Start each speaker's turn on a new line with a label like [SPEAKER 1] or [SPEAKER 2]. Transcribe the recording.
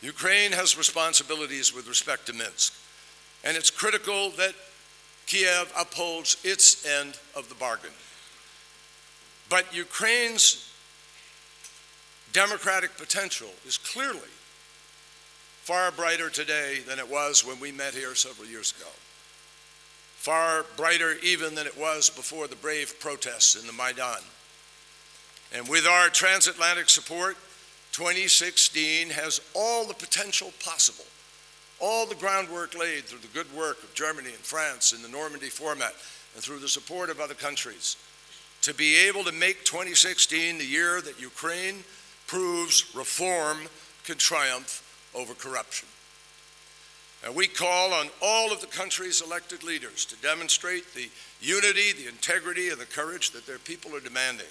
[SPEAKER 1] Ukraine has responsibilities with respect to Minsk, and it's critical that Kiev upholds its end of the bargain. But Ukraine's democratic potential is clearly far brighter today than it was when we met here several years ago. Far brighter even than it was before the brave protests in the Maidan. And with our transatlantic support, 2016 has all the potential possible, all the groundwork laid through the good work of Germany and France in the Normandy format and through the support of other countries. To be able to make 2016 the year that Ukraine proves reform can triumph over corruption. And we call on all of the country's elected leaders to demonstrate the unity, the integrity, and the courage that their people are demanding